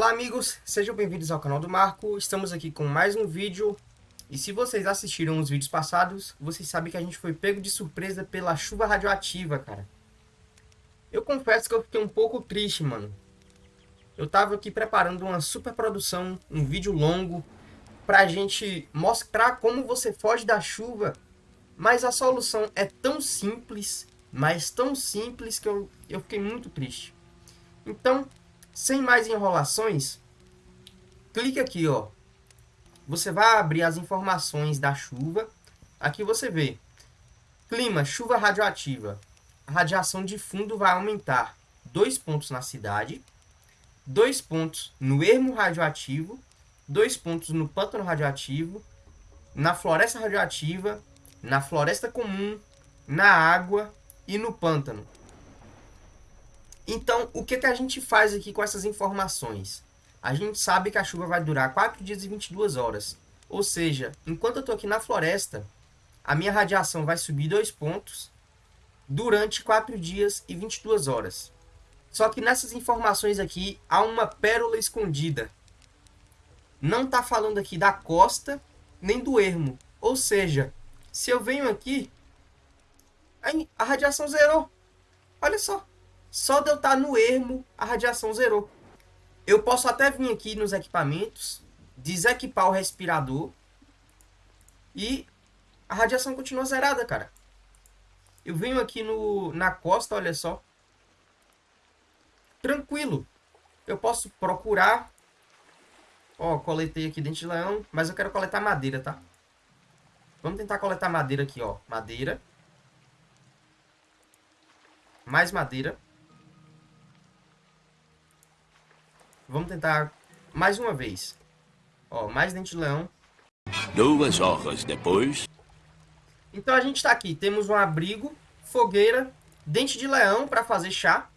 Olá amigos, sejam bem-vindos ao canal do Marco, estamos aqui com mais um vídeo e se vocês assistiram os vídeos passados, vocês sabem que a gente foi pego de surpresa pela chuva radioativa, cara. Eu confesso que eu fiquei um pouco triste, mano. Eu tava aqui preparando uma super produção, um vídeo longo, pra gente mostrar como você foge da chuva, mas a solução é tão simples, mas tão simples que eu, eu fiquei muito triste. Então, sem mais enrolações, clique aqui, ó. Você vai abrir as informações da chuva. Aqui você vê. Clima, chuva radioativa. A radiação de fundo vai aumentar dois pontos na cidade, dois pontos no ermo radioativo, dois pontos no pântano radioativo, na floresta radioativa, na floresta comum, na água e no pântano. Então, o que, que a gente faz aqui com essas informações? A gente sabe que a chuva vai durar 4 dias e 22 horas. Ou seja, enquanto eu estou aqui na floresta, a minha radiação vai subir 2 pontos durante 4 dias e 22 horas. Só que nessas informações aqui há uma pérola escondida. Não está falando aqui da costa nem do ermo. Ou seja, se eu venho aqui, a radiação zerou. Olha só. Só de eu estar no ermo, a radiação zerou. Eu posso até vir aqui nos equipamentos, desequipar o respirador e a radiação continua zerada, cara. Eu venho aqui no, na costa, olha só. Tranquilo. Eu posso procurar. Ó, coletei aqui dente de leão, mas eu quero coletar madeira, tá? Vamos tentar coletar madeira aqui, ó. Madeira. Mais madeira. Vamos tentar mais uma vez. Ó, mais dente de leão. Duas horas depois. Então a gente está aqui. Temos um abrigo, fogueira, dente de leão para fazer chá.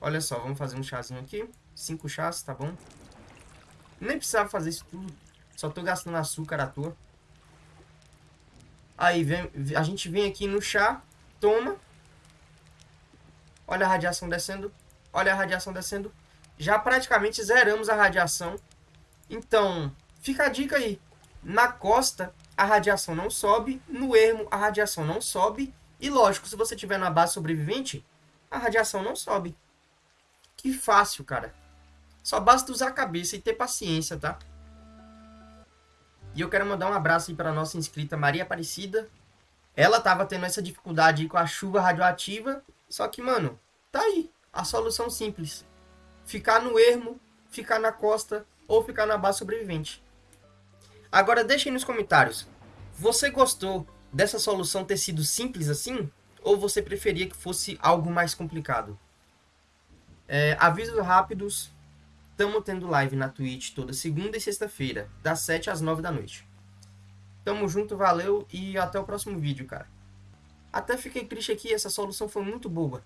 Olha só, vamos fazer um chazinho aqui. Cinco chás, tá bom? Nem precisava fazer isso tudo. Só tô gastando açúcar à toa. Aí vem, a gente vem aqui no chá, toma. Olha a radiação descendo. Olha a radiação descendo já praticamente zeramos a radiação. Então, fica a dica aí. Na costa, a radiação não sobe. No ermo, a radiação não sobe. E lógico, se você tiver na base sobrevivente, a radiação não sobe. Que fácil, cara. Só basta usar a cabeça e ter paciência, tá? E eu quero mandar um abraço aí para nossa inscrita Maria Aparecida. Ela tava tendo essa dificuldade com a chuva radioativa. Só que, mano, tá aí. A solução simples ficar no ermo, ficar na costa ou ficar na base sobrevivente. Agora deixem nos comentários, você gostou dessa solução ter sido simples assim? Ou você preferia que fosse algo mais complicado? É, avisos rápidos, estamos tendo live na Twitch toda segunda e sexta-feira, das 7 às 9 da noite. Tamo junto, valeu e até o próximo vídeo, cara. Até fiquei triste aqui, essa solução foi muito boa.